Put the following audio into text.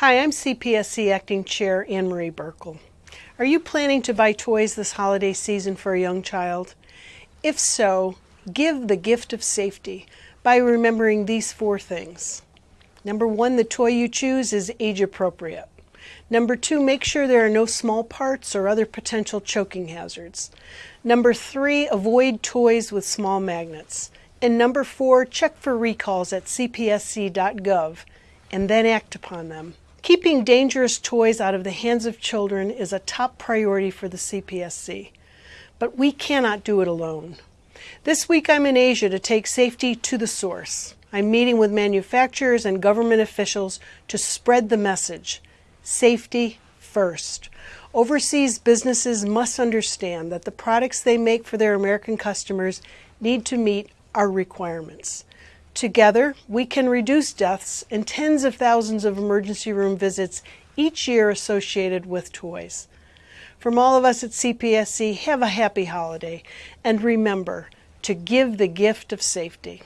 Hi, I'm CPSC Acting Chair Ann Marie Buerkle. Are you planning to buy toys this holiday season for a young child? If so, give the gift of safety by remembering these four things. Number one, the toy you choose is age appropriate. Number two, make sure there are no small parts or other potential choking hazards. Number three, avoid toys with small magnets. And number four, check for recalls at cpsc.gov and then act upon them. Keeping dangerous toys out of the hands of children is a top priority for the CPSC, but we cannot do it alone. This week I'm in Asia to take safety to the source. I'm meeting with manufacturers and government officials to spread the message safety first. Overseas businesses must understand that the products they make for their American customers need to meet our requirements. Together, we can reduce deaths and tens of thousands of emergency room visits each year associated with toys. From all of us at CPSC, have a happy holiday and remember to give the gift of safety.